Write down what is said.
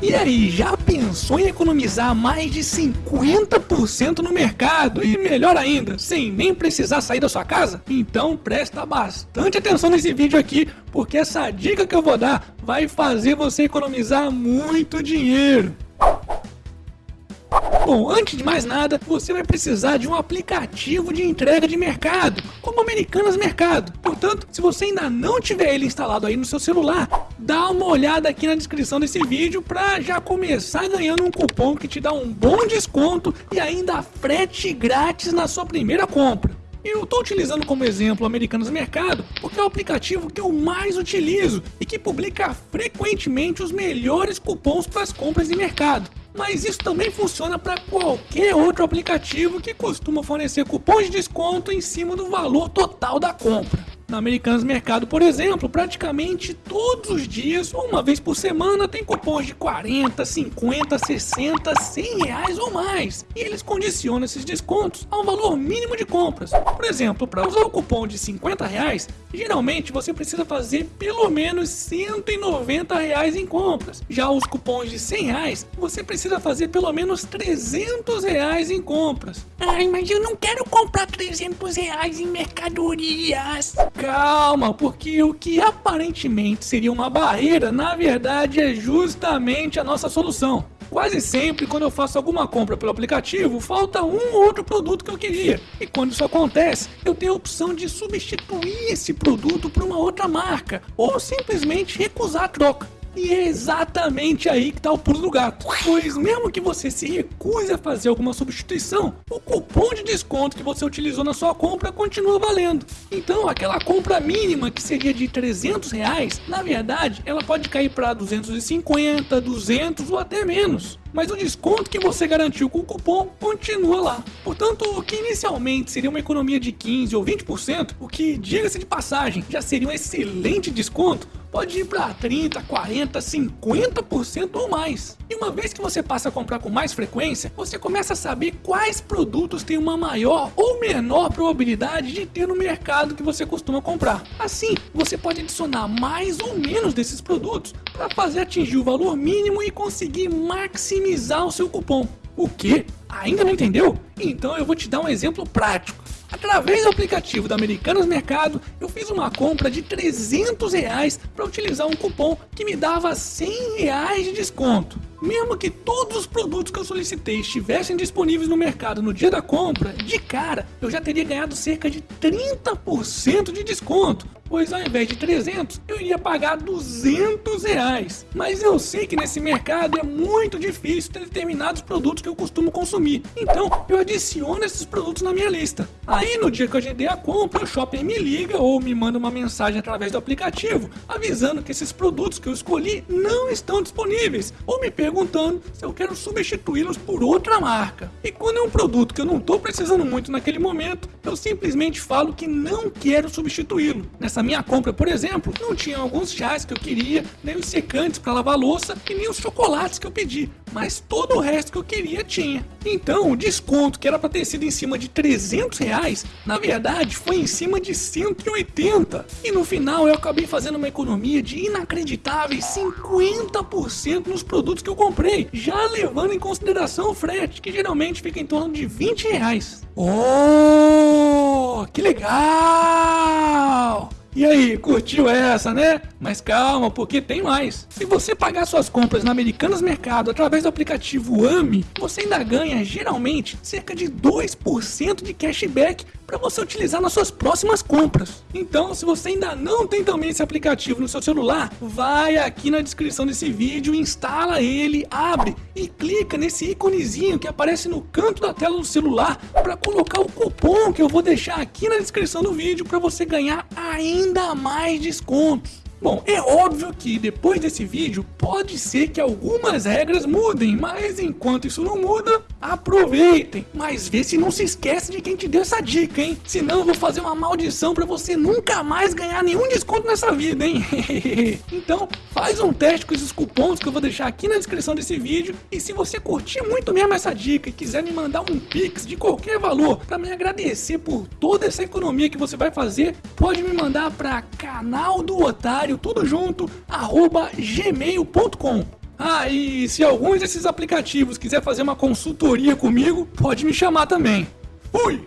E aí, já pensou em economizar mais de 50% no mercado? E melhor ainda, sem nem precisar sair da sua casa? Então presta bastante atenção nesse vídeo aqui, porque essa dica que eu vou dar vai fazer você economizar muito dinheiro. Bom, antes de mais nada, você vai precisar de um aplicativo de entrega de mercado, como Americanas Mercado. Portanto, se você ainda não tiver ele instalado aí no seu celular, dá uma olhada aqui na descrição desse vídeo para já começar ganhando um cupom que te dá um bom desconto e ainda frete grátis na sua primeira compra. Eu estou utilizando como exemplo o Americanas Mercado porque é o aplicativo que eu mais utilizo e que publica frequentemente os melhores cupons para as compras em mercado. Mas isso também funciona para qualquer outro aplicativo que costuma fornecer cupons de desconto em cima do valor total da compra. Na Americanas Mercado, por exemplo, praticamente todos os dias, uma vez por semana, tem cupons de 40, 50, 60, 100 reais ou mais. E eles condicionam esses descontos a um valor mínimo de compras. Por exemplo, para usar o cupom de 50 reais, geralmente você precisa fazer pelo menos 190 reais em compras. Já os cupons de 100 reais, você precisa fazer pelo menos 300 reais em compras. Ai, mas eu não quero comprar 300 reais em mercadorias. Calma, porque o que aparentemente seria uma barreira, na verdade é justamente a nossa solução. Quase sempre, quando eu faço alguma compra pelo aplicativo, falta um ou outro produto que eu queria. E quando isso acontece, eu tenho a opção de substituir esse produto por uma outra marca, ou simplesmente recusar a troca. E é exatamente aí que está o pulo do gato. Pois mesmo que você se recuse a fazer alguma substituição, o cupom de desconto que você utilizou na sua compra continua valendo. Então aquela compra mínima que seria de 300 reais, na verdade ela pode cair para 250, 200 ou até menos mas o desconto que você garantiu com o cupom continua lá. Portanto, o que inicialmente seria uma economia de 15 ou 20%, o que, diga-se de passagem, já seria um excelente desconto, pode ir para 30, 40, 50% ou mais. E uma vez que você passa a comprar com mais frequência, você começa a saber quais produtos têm uma maior ou menor probabilidade de ter no mercado que você costuma comprar. Assim, você pode adicionar mais ou menos desses produtos para fazer atingir o valor mínimo e conseguir maximizar o seu cupom. O que? Ainda não entendeu? Então eu vou te dar um exemplo prático. Através do aplicativo da Americanas Mercado, eu fiz uma compra de 300 reais para utilizar um cupom que me dava 100 reais de desconto. Mesmo que todos os produtos que eu solicitei estivessem disponíveis no mercado no dia da compra, de cara eu já teria ganhado cerca de 30% de desconto, pois ao invés de 300 eu iria pagar 200 reais. Mas eu sei que nesse mercado é muito difícil ter determinados produtos que eu costumo consumir, então eu adiciono esses produtos na minha lista. Aí no dia que eu agendei a compra, o shopping me liga ou me manda uma mensagem através do aplicativo avisando que esses produtos que eu escolhi não estão disponíveis ou me perguntando se eu quero substituí-los por outra marca. E quando é um produto que eu não estou precisando muito naquele momento, eu simplesmente falo que não quero substituí-lo. Nessa minha compra, por exemplo, não tinha alguns chás que eu queria, nem os secantes para lavar louça e nem os chocolates que eu pedi, mas todo o resto que eu queria tinha. Então, o desconto que era para ter sido em cima de 300 reais, na verdade foi em cima de 180. E no final eu acabei fazendo uma economia de inacreditáveis 50% nos produtos que eu comprei, já levando em consideração o frete, que geralmente fica em torno de 20 reais. Oh, que legal! E aí, curtiu essa, né? Mas calma, porque tem mais. Se você pagar suas compras na Americanas Mercado através do aplicativo AMI, você ainda ganha geralmente cerca de 2% de cashback para você utilizar nas suas próximas compras. Então, se você ainda não tem também esse aplicativo no seu celular, vai aqui na descrição desse vídeo, instala ele, abre e clica nesse íconezinho que aparece no canto da tela do celular para colocar o cupom que eu vou deixar aqui na descrição do vídeo para você ganhar ainda mais descontos. Bom, é óbvio que depois desse vídeo pode ser que algumas regras mudem, mas enquanto isso não muda, aproveitem. Mas vê se não se esquece de quem te deu essa dica, hein? Senão eu vou fazer uma maldição para você nunca mais ganhar nenhum desconto nessa vida, hein? então, faz um teste com esses cupons que eu vou deixar aqui na descrição desse vídeo. E se você curtir muito mesmo essa dica e quiser me mandar um pix de qualquer valor para me agradecer por toda essa economia que você vai fazer, pode me mandar para canal do otário tudo junto, arroba gmail.com. Ah, e se alguns desses aplicativos quiser fazer uma consultoria comigo, pode me chamar também. Fui!